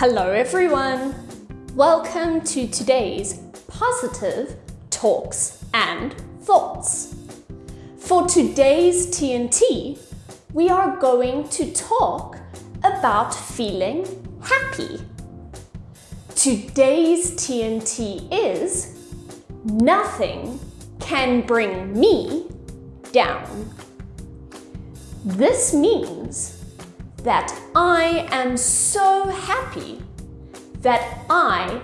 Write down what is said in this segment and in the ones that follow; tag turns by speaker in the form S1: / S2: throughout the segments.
S1: Hello everyone! Welcome to today's positive talks and thoughts. For today's TNT, we are going to talk about feeling happy. Today's TNT is nothing can bring me down. This means that I am so happy that I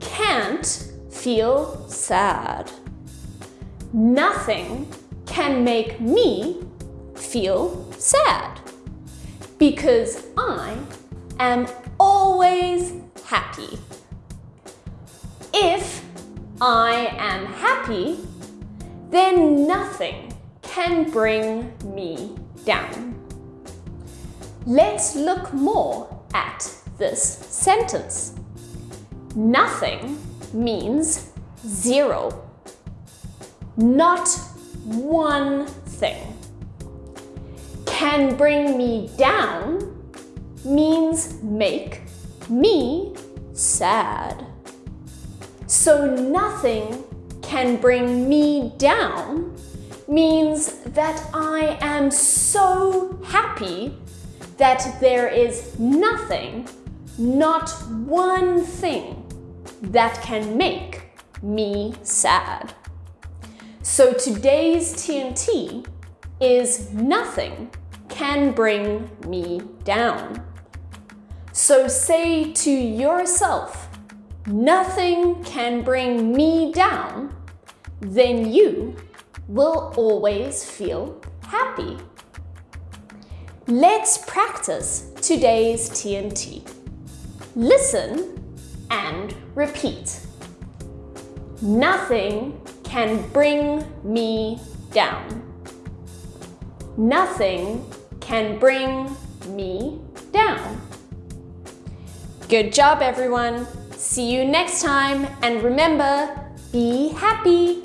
S1: can't feel sad. Nothing can make me feel sad because I am always happy. If I am happy, then nothing can bring me down. Let's look more at this sentence. Nothing means zero. Not one thing. Can bring me down means make me sad. So nothing can bring me down means that I am so happy that there is nothing, not one thing that can make me sad. So today's TNT is nothing can bring me down. So say to yourself, nothing can bring me down, then you will always feel happy. Let's practice today's TNT. Listen and repeat. Nothing can bring me down. Nothing can bring me down. Good job, everyone. See you next time. And remember, be happy.